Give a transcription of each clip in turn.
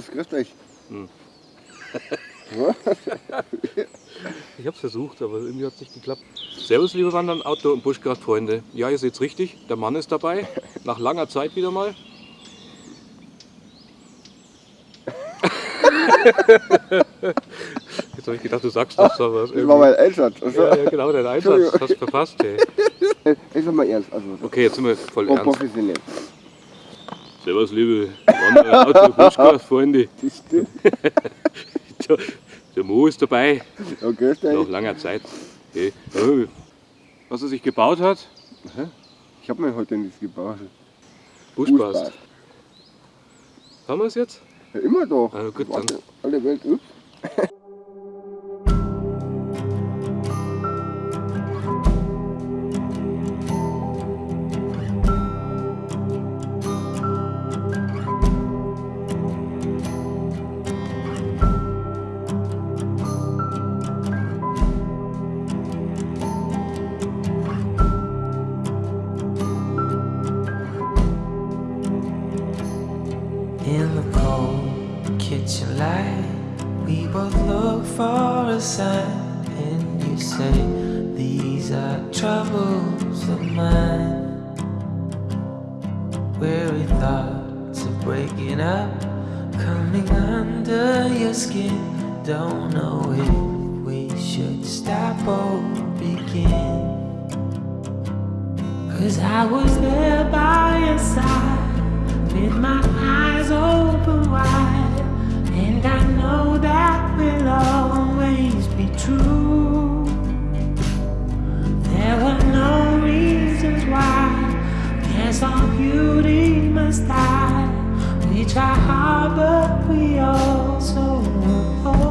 Servus, grüßt euch. Hm. Ich habe es versucht, aber irgendwie hat es nicht geklappt. Servus, liebe Wandern, Outdoor- und Buschkraftfreunde. Ja, ihr seht's richtig, der Mann ist dabei. Nach langer Zeit wieder mal. Jetzt habe ich gedacht, du sagst das, aber Das war mein Einsatz. Also, ja, ja, genau, dein Einsatz. Hast du verpasst, ey. Ich sag mal ernst. Also, Okay, jetzt sind wir voll ernst. professionell. Servus, liebe Wanderer, Outdoor- und Buschkraftfreunde. Das stimmt. Der, Mo ist dabei. Grüßt Nach langer Zeit. Okay. Was er sich gebaut hat, Ich habe mir heute nichts gebaut. Buschbast. Haben wir es jetzt? Ja, immer doch. Ah, gut, dann. Alle Welt, ups. Don't know if we should stop or begin. Cause I was there by your side with my eyes open wide, and I know that we'll always be true. There were no reasons why. Guess all beauty must die. We try hard, but we also oh,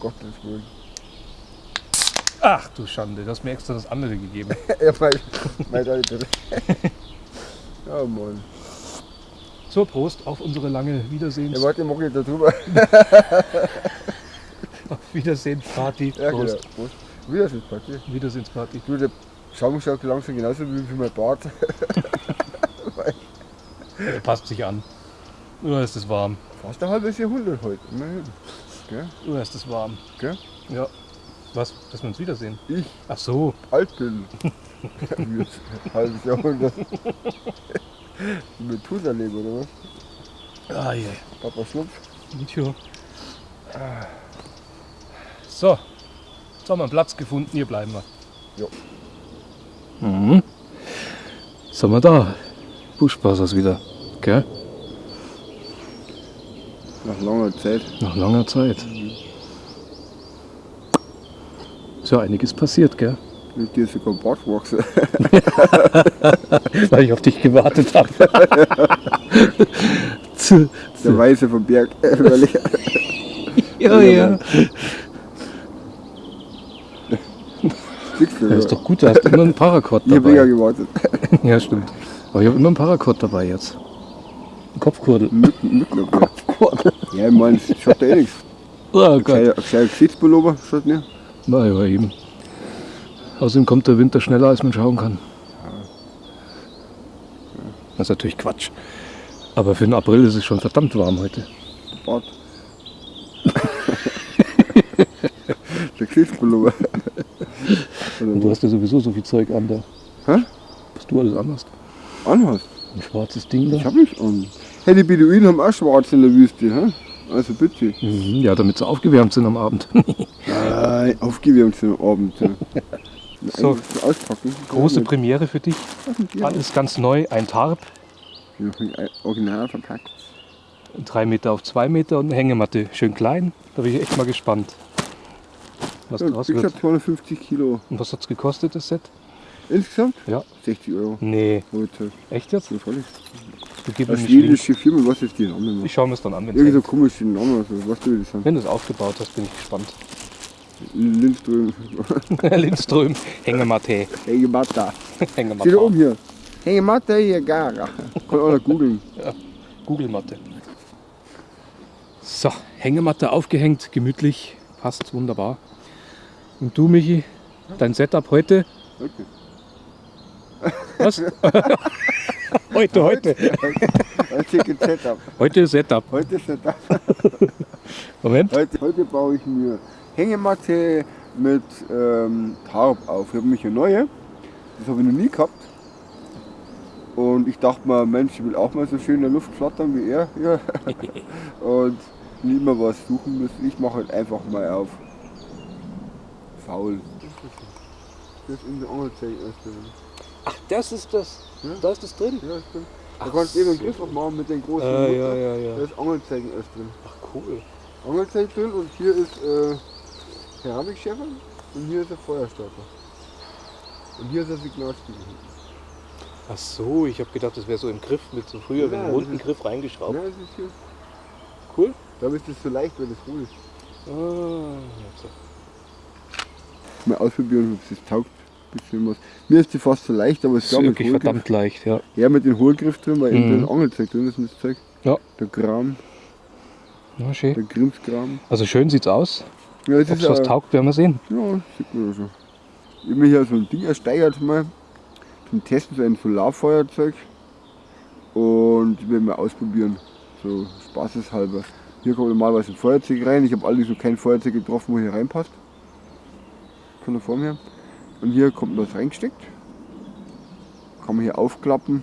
Gottes Willen. Ach du Schande, du hast mir extra das andere gegeben. Ja, mein, mein Alter. Ja, Mann. So, Prost auf unsere lange Wiedersehens Ja, warte, mach ich da drüber. auf Wiedersehensparty. Ja, genau. Prost. Prost. Wiedersehensparty. Wiedersehensparty. Du, der Schaum schaut langsam genauso wie für mein Bart. Er passt sich an. Oder ist es warm? Fast ein halbes Jahrhundert heute, immerhin. Gell? Oder ist es warm? Gell? Ja. Was? Dass wir uns wiedersehen? Ich, Ach so. alt bin. Halbes Jahrhundert. Mit Tuserleben oder was? Ah, je. Papa Schlupf. Tja. So. Jetzt haben wir einen Platz gefunden, hier bleiben wir. Jo. Mhm. Sind wir da? Buschbassers wieder. Gell? Nach langer Zeit. Nach langer Zeit. Ist ja einiges passiert, gell? Mit dir ist sogar Bart gewachsen. Weil ich auf dich gewartet habe. Der Weiße vom Berg. Ich- ja, ja. Siehst du, Ja, ja. ist doch gut, du hast immer einen Paracord Ich hab länger dabei. gewartet. Ja, stimmt. Aber ich habe immer einen Paracord dabei jetzt. Ein Kopfkurdel. Mücken, Mücken. okay. Ja, ich meine, es schaut ja eh nichts. Oh Gott. ein gescheiter Gesichtspullover schaut mir. Na ja, eben. Außerdem kommt der Winter schneller, als man schauen kann. Das ist natürlich Quatsch. Aber für den April ist es schon verdammt warm heute. Bart. Der Gesichtspullover. Und du hast ja sowieso so viel Zeug an da. Hä? Was du alles anhast. Anhast. Ein schwarzes Ding Ich da. hab nicht an. Hey, die Beduinen haben auch schwarz in der Wüste. Hä? Also bitte. Mhm, ja, damit sie aufgewärmt sind am Abend. Nein, aufgewärmt sind am Abend. Ja. So. Auspacken. Große Premiere für dich. Alles ganz neu. Ein Tarp. Ja, Original verpackt. Drei Meter auf zwei Meter und eine Hängematte. Schön klein. Da bin ich echt mal gespannt. Was Ja, draus ich wird. hab 250 Kilo. Und was hat es gekostet, das Set? Insgesamt? Ja. 60 Euro. Nee, gezahlt. echt jetzt? Ja, freilich. Du mir nicht schwedische Firma, was ist die Name? Ich schaue mir es dann an, wenn Irgendwie so es komische Namen, also, was du die sind. Wenn du es aufgebaut hast, bin ich gespannt. Lindström. Lindström, Hängematte. Hängematta. Steht da Hängematte. oben hier. Hängematta hier, gar. Kann auch googeln. Google-Matte. So, Hängematte aufgehängt, gemütlich, passt wunderbar. Und du, Michi, dein Setup heute? Okay. Was? heute, heute. Ticket Setup. Heute Setup. Heute Setup. Moment. Heute, heute baue ich mir Hängematte mit ähm, Tarp auf. Ich habe mich eine neue. Das habe ich noch nie gehabt. Und ich dachte mir, Mensch, ich will auch mal so schön in der Luft flattern wie er. Ja. Und nie immer was suchen müssen. Ich mache halt einfach mal auf. Faul. Das ist in der erst. Ach, das ist das. Ja. Da ist das drin. Ja, stimmt. Da kannst du eben einen. Griff aufmachen mit den großen Ah, Mutter. ja, ja, ja. Da ist Angelzeichen erst drin. Ach, cool. Angelzeichen drin und hier ist äh, Keramikschärfer und hier ist der Feuerstarter. Und hier ist der Signalspiegel. Ach so, ich habe gedacht, das wäre so im Griff mit so früher, Ja, wenn das ein runden ist- Griff reingeschraubt. Ja, das ist hier. Cool. Da ist das so leicht, wenn es hohl ist. Ah, jetzt. Mal ausprobieren, ob es das taugt. Bisschen was. Mir ist die fast so leicht, aber es ist wirklich verdammt leicht, ja. Ja, mit dem Hohlgriff drin, weil eben Mhm. das Angelzeug drin ist und das Zeug. Ja. Der Kram, Na, schön. der Grimmskram. Also schön sieht's aus. Ja, es Ob ist es was taugt, werden wir sehen. Ja, sieht man ja schon. Ich habe mir hier so ein Ding ersteigert mal zum Testen, so ein Solarfeuerzeug. Und ich will mal ausprobieren, so spaßeshalber. Hier kommt normalerweise ein Feuerzeug rein. Ich habe allerdings noch kein Feuerzeug getroffen, wo hier reinpasst. Von der Form her. Und hier kommt was reingesteckt. Kann man hier aufklappen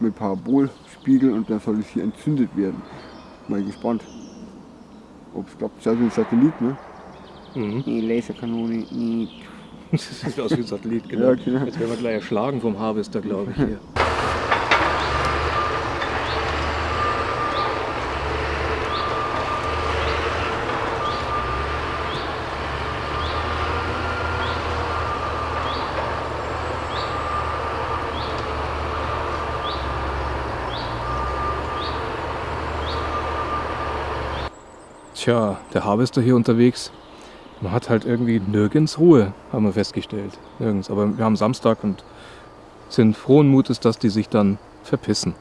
mit Parabolspiegel und dann soll es hier entzündet werden. Mal gespannt, ob es klappt. Schaut wie ein Satellit, ne? Mhm. Die Laserkanone, nee. Das sieht aus wie ein Satellit, genau. Ja, genau. Jetzt werden wir gleich erschlagen vom Harvester, glaube ich. Hier. Tja, der Harvester hier unterwegs, man hat halt irgendwie nirgends Ruhe, haben wir festgestellt. Nirgends. Aber wir haben Samstag und sind frohen Mutes, dass die sich dann verpissen.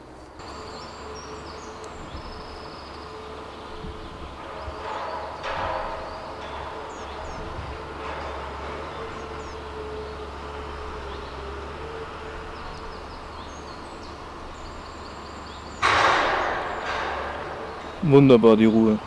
Wunderbar die Ruhe.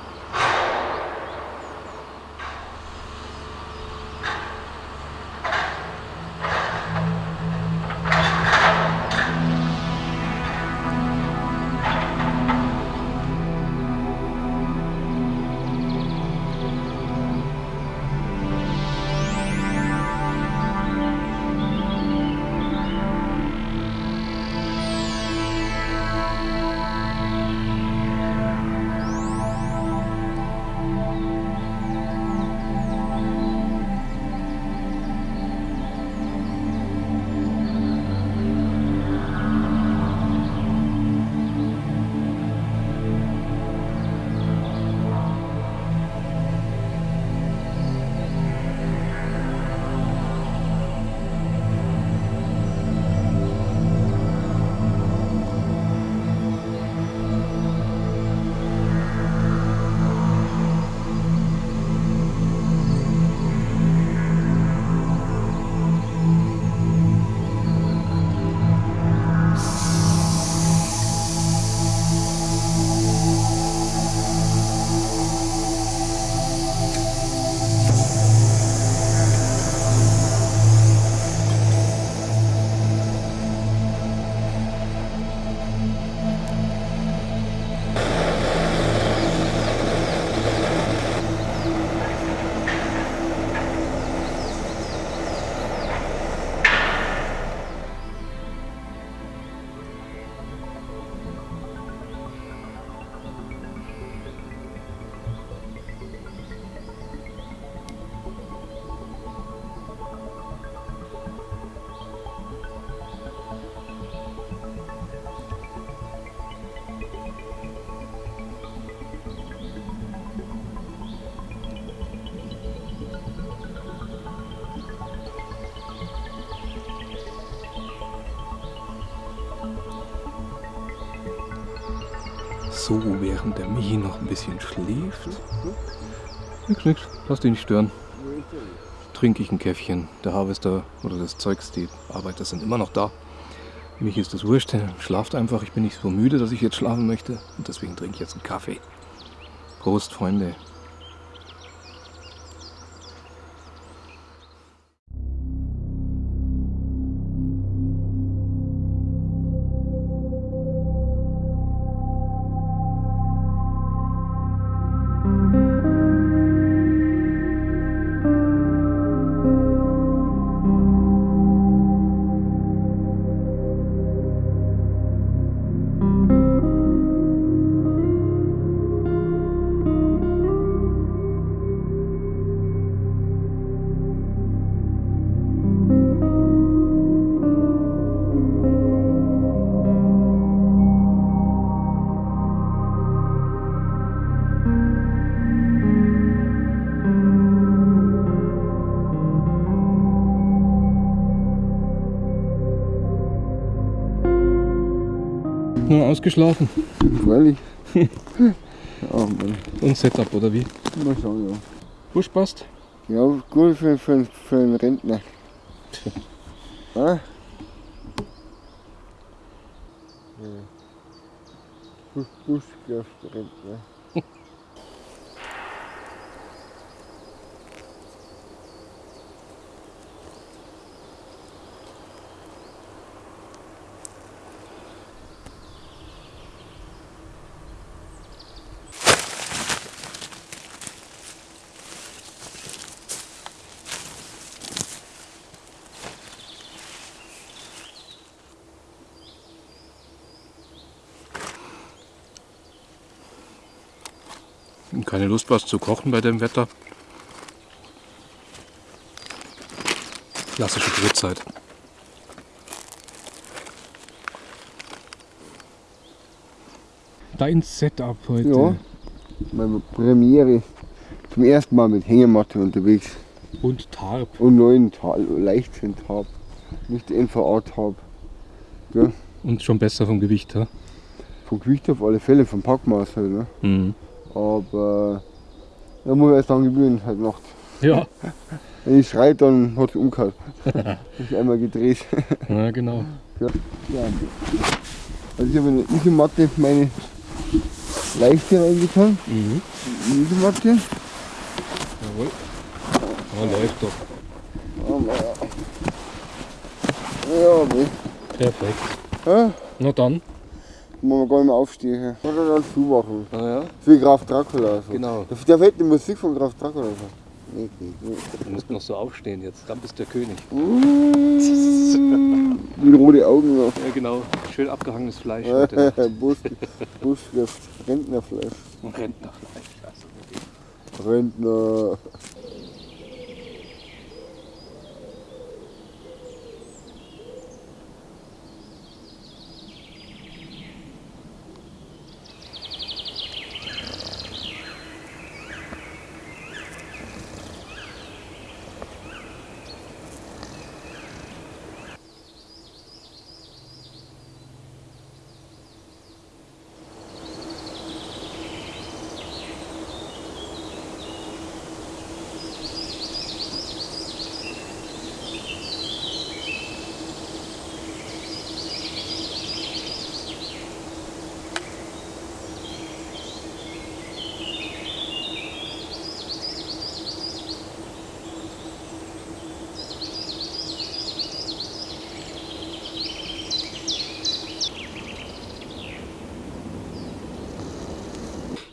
So, während der Michi noch ein bisschen schläft. Nix, nix, lass dich nicht stören. Trinke ich ein Käffchen. Der Harvester oder das Zeugs, die Arbeiter sind immer noch da. Mich ist das wurscht, schlaft einfach. Ich bin nicht so müde, dass ich jetzt schlafen möchte. Und deswegen trinke ich jetzt einen Kaffee. Prost, Freunde. Nur ausgeschlafen. Freilich. Mann, Und Setup, oder wie? mal schauen, ja. Busch passt? Ja, gut für, für, für einen Rentner. Ah? Ja. Busch, Buschkraftrentner. Keine Lust, was zu kochen bei dem Wetter. Klassische Brotzeit. Dein Setup heute. Ja. Meine Premiere. Zum ersten Mal mit Hängematte unterwegs. Und Tarp. Und neuen Tal Leichtwind-Tab. Nicht NVA-Tab. Und schon besser vom Gewicht, ha? Vom Gewicht auf alle Fälle, vom Packmaß halt. Ne? Mhm. Aber da muss ich erst dran gewöhnen, halt Nacht. Ja. Wenn ich schreit, dann hat es umgehauen. ich einmal gedreht. ja, genau. Ja. Also ich habe in der Isomatte meine leichte reingetan. Mhm. Die Isomatte. Jawohl. Ja, läuft doch. Oh, naja. Ja, nee. Perfekt. Ja, Na dann. Muss man gar nicht mehr aufstehen. Oder dann zumachen. Ah ja, Für Graf Dracula. Also. genau. Da da fällt die Musik von Graf Dracula. Also. Nee, nee, nee. Du musst noch so aufstehen jetzt. Dann bist du der König. Mit rote Augen noch. Ja, genau. Schön abgehangenes Fleisch. Bus, Busschrift, Rentnerfleisch. Rentnerfleisch. Also, Rentner.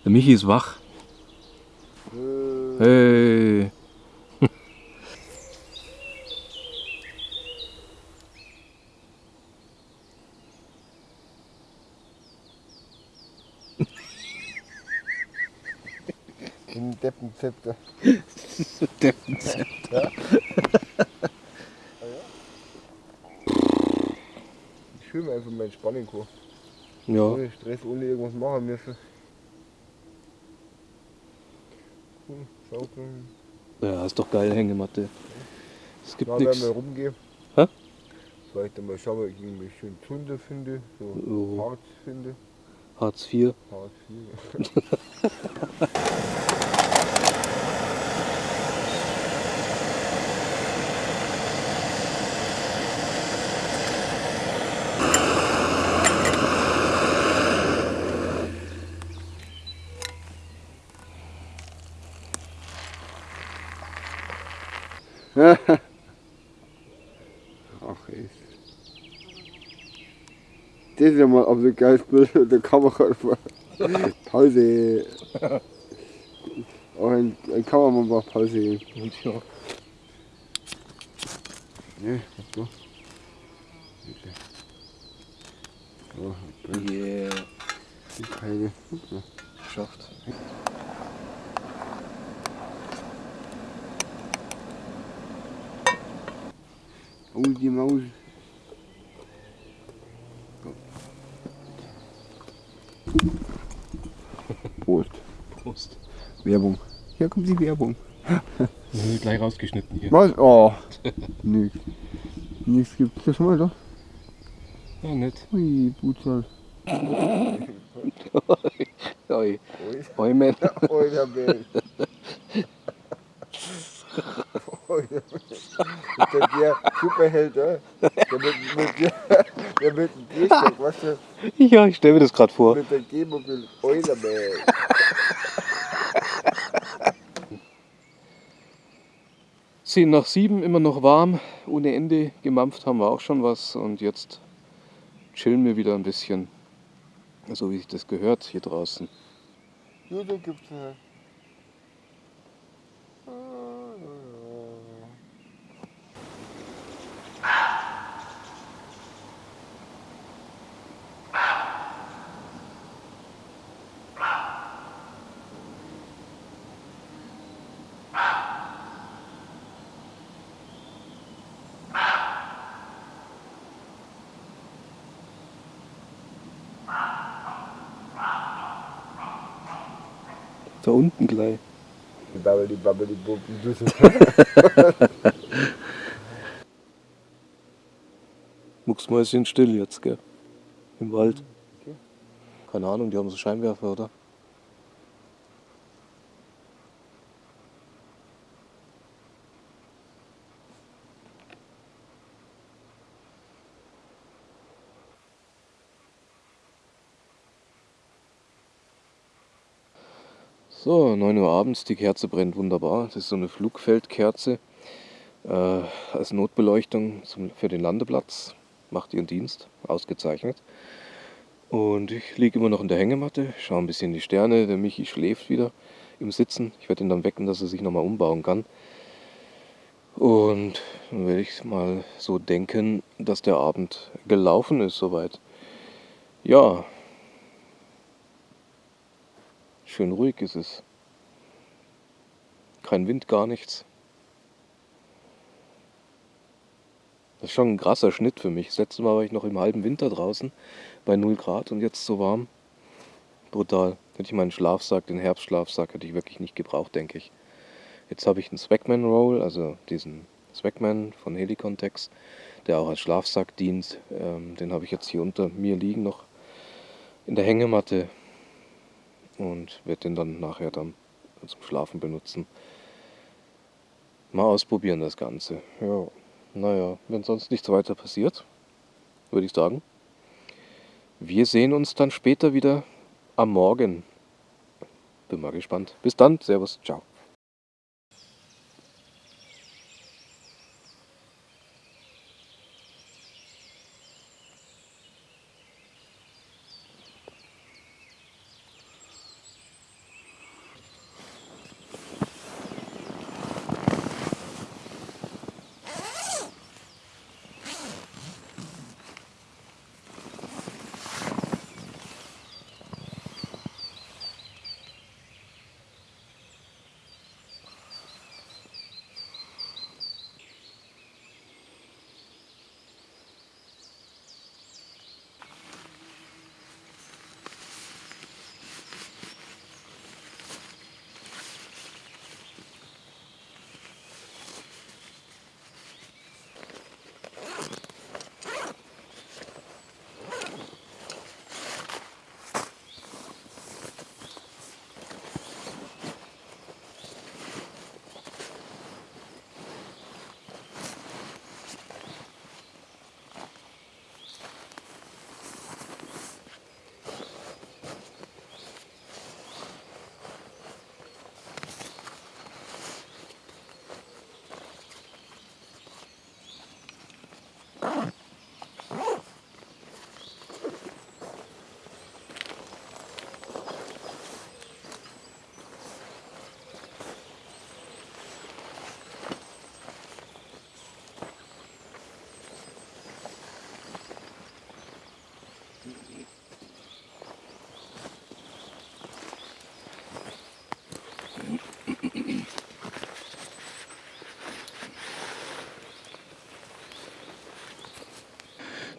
Der Michi ist wach. Äh, Hey. Im Deppenzepter. Ich fühle mir einfach meine Spannung hoch. Ja. Ohne Stress, ohne irgendwas machen müssen. Hm, Schaukeln. Ja, ist doch geil, Hängematte. Es gibt nichts. wir rumgehen. Hä? Dann mal schauen, ob ich irgendwie schön Zunder finde, so Oh. Harz finde. Hartz IV. Ach ey. Das ist ja mal auf so ein geiles Bild mit der Kamera. Pause. Auch ein, ein Kameramann macht Pause. Ja, Ne, was so? So, ich yeah. keine. Geschafft. Oh, die Maus. Prost. Prost. Werbung. Hier kommt die Werbung. Nö, gleich rausgeschnitten hier. Was? Oh. Nix. Nichts gibt's das schon mal da? Ja, nett. Ui, Butzal. Oi. Oi, man. Euer Bild. Euer Bild. Der Superheld, äh? der mit, mit, der, der mit dem Gehstock, weißt du, Ja, ich stelle mir das gerade vor. mit der G-Mobil Eulerman. Zehn nach sieben, immer noch warm, ohne Ende. Gemampft haben wir auch schon was und jetzt chillen wir wieder ein bisschen. So wie sich das gehört hier draußen. Nur da gibt's äh, Da unten gleich. die Babbeli Babbeli. Mucksmäuschen still jetzt, gell? Im Wald. Okay. Keine Ahnung, die haben so Scheinwerfer, oder? So, 9 Uhr abends, die Kerze brennt wunderbar. Das ist so eine Flugfeldkerze äh, als Notbeleuchtung zum, für den Landeplatz. Macht ihren Dienst, ausgezeichnet. Und ich liege immer noch in der Hängematte, schaue ein bisschen die Sterne. Der Michi schläft wieder im Sitzen. Ich werde ihn dann wecken, dass er sich nochmal umbauen kann. Und dann werde ich mal so denken, dass der Abend gelaufen ist soweit. Ja, schön ruhig ist es. Kein Wind, gar nichts. Das ist schon ein krasser Schnitt für mich. Das letzte Mal war ich noch im halben Winter draußen bei 0 Grad und jetzt so warm. Brutal. Hätte ich meinen Schlafsack, den Herbstschlafsack, hätte ich wirklich nicht gebraucht, denke ich. Jetzt habe ich einen Swagman Roll, also diesen Swagman von Helicontex, der auch als Schlafsack dient. Ähm, den habe ich jetzt hier unter mir liegen noch in der Hängematte und werde den dann nachher dann zum Schlafen benutzen. Mal ausprobieren das Ganze. Ja, naja, wenn sonst nichts weiter passiert, würde ich sagen. Wir sehen uns dann später wieder am Morgen. Bin mal gespannt. Bis dann, Servus, ciao.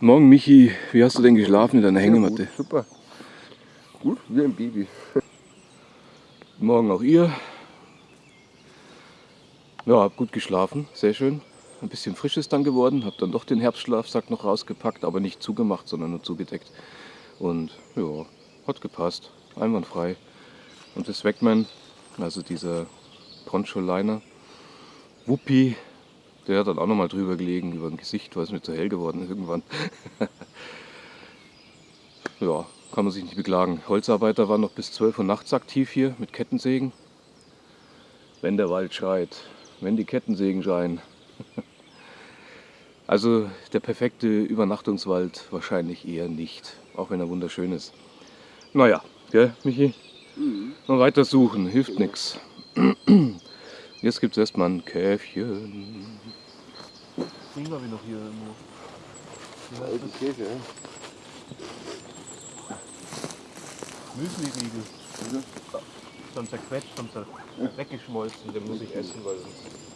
Morgen Michi, wie hast du denn geschlafen in deiner Hängematte? Gut, super. Gut, wie ein Baby. Morgen auch ihr. Ja, hab gut geschlafen, sehr schön. Ein bisschen frisch ist dann geworden, hab dann doch den Herbstschlafsack noch rausgepackt, aber nicht zugemacht, sondern nur zugedeckt. Und ja, hat gepasst, einwandfrei. Und das Wegman, also dieser Poncho-Liner, Wuppi, der hat dann auch nochmal drüber gelegen, über dem Gesicht, weil es mir zu hell geworden ist irgendwann. ja, kann man sich nicht beklagen. Holzarbeiter waren noch bis 12 Uhr nachts aktiv hier mit Kettensägen. Wenn der Wald schreit, wenn die Kettensägen schreien. Also der perfekte Übernachtungswald wahrscheinlich eher nicht, auch wenn er wunderschön ist. Naja, gell, Michi? Noch weiter suchen, hilft nichts. Jetzt gibt es erstmal ein Käfchen. Singen wir noch hier irgendwo. Alte Käse, ja. Müsli-Riegel. Schon zerquetscht, schon zer weggeschmolzen. Den muss ich essen, weil sonst.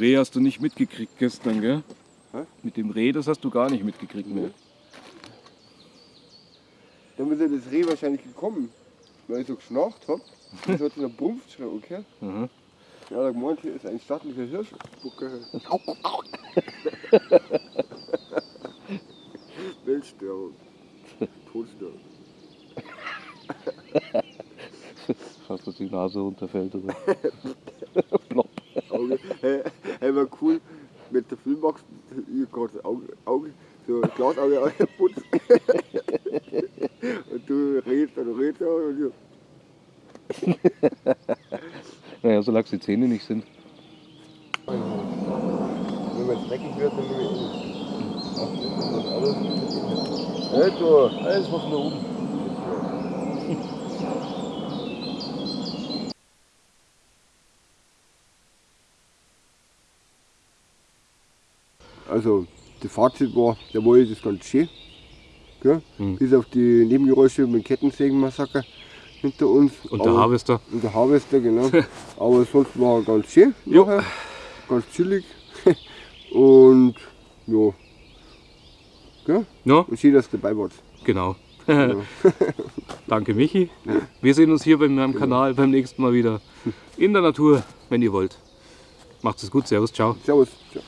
Reh hast du nicht mitgekriegt gestern, gell? Hä? Mit dem Reh, das hast du gar nicht mitgekriegt mehr. Dann ist ja das Reh wahrscheinlich gekommen, weil ich so geschnarcht hab. Das hat so eine Brumpf schon, okay? Mhm. Ja, da gemeint, hier ist ein stattlicher Hirsch. Bucke. Weltstörung. Todstörung. Fast, dass die Nase runterfällt. Oder? Auge. Hey, hey, war cool mit der Filmbox. Gerade das Auge, Auge, so ein Glasauge angeputzt. und du redest und redest und ich. Naja, solange die Zähne nicht sind. Wenn man dreckig wird, dann nehme ich ihn. Hey, du. Alles was nach oben. Also, das Fazit war, der Wald ist ganz schön. Gell? Mhm. Bis auf die Nebengeräusche mit dem Kettensägenmassaker hinter uns. Und der Aber- Harvester. Und der Harvester, genau. Aber sonst war er ganz schön. Jo. Nachher. Ganz chillig. Und ja. Gell? Ja, Und schön, dass du dabei warst. genau. Genau. Danke, Michi. Wir sehen uns hier bei meinem Kanal beim nächsten Mal wieder in der Natur, wenn ihr wollt. Macht es gut. Servus, ciao. Servus. Ciao.